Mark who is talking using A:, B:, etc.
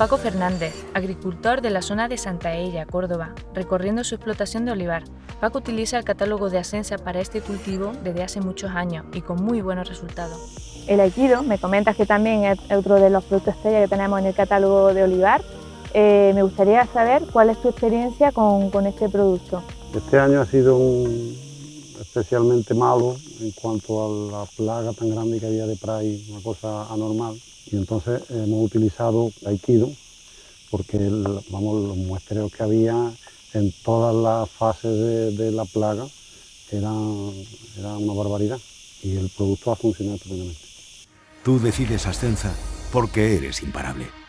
A: Paco Fernández, agricultor de la zona de Santa Ella, Córdoba, recorriendo su explotación de olivar. Paco utiliza el catálogo de Asensa para este cultivo desde hace muchos años y con muy buenos resultados.
B: El aikido, me comentas que también es otro de los productos estrella que tenemos en el catálogo de olivar. Eh, me gustaría saber cuál es tu experiencia con, con este producto.
C: Este año ha sido un, especialmente malo en cuanto a la plaga tan grande que había de Pride, una cosa anormal. Y entonces hemos utilizado Aikido porque vamos, los muestreos que había en todas las fases de, la plaga eran, era una barbaridad y el producto ha funcionado estupendamente.
D: Tú decides Ascensa porque eres imparable.